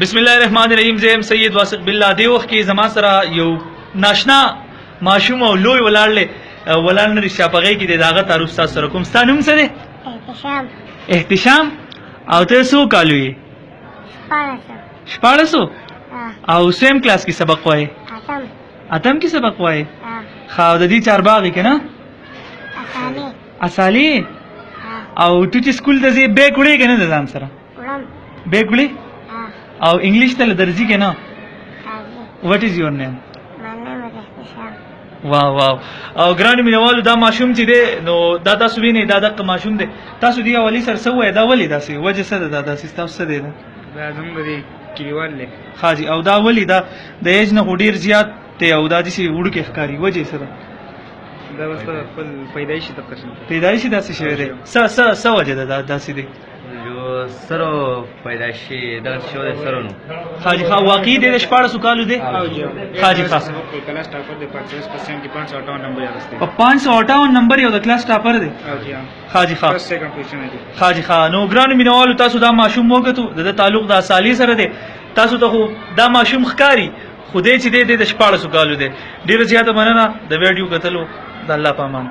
بسم الله الرحمن الرحیم زم سید واثق بالله دی وخت کې زما سره یو ناشنا ماشوم او لوی ولاړل ولان لري شپږی کې داغه تعارف تاسو سره کوم ستانوم سره احتشام احتشام او ته سو کالوي شپارسو او سیم کلاس کې سبق وای اتم اتم کې سبق وای خاو د دې چار باغ کې نه اسالی اسالی او ته چې سکول ته ځې بیک وړې کنه ځان سره وړم بیک وړي او انګلیش ته درځي که نه وټ از یور نیم واه واه او ګران مینوالو دا ماشوم چې دی نو دا تاسو وینئ دا دغه ماشوم دی تاسو دی اولی سر څه وایي دا ولې داسې وجه څه ده دا داسې تاسو څه دی دا زموږ دی کلیوال دی خاجي او دا ولې دا د ایج نه ډیر زیات دی او دا داسې وړوکی ښکاري وجه څه ده دا وسته خپل پیدایشي ته قسم پیدایشي داسې شوی دی څه څه څه وجه ده دا داسې دی جو سرو پیدا شي دا شو د سرو نو خاجي خان واقعي د 14 کالو دی خاجي خاص کلاس ټاپر دی په 5% کې 558 نمبر یاستي په 558 نمبر یو د کلاس ټاپر دی خاجي خان خاجي خان نو ګران مینوالو تاسو دا ماشوم وګتو د تعلق د اصالي سره دی تاسو ته خو دا ماشوم ښکاری خو دې چې دې د 14 کالو دی ډیره زیاته مننه د ویډیو کتلو د الله پامان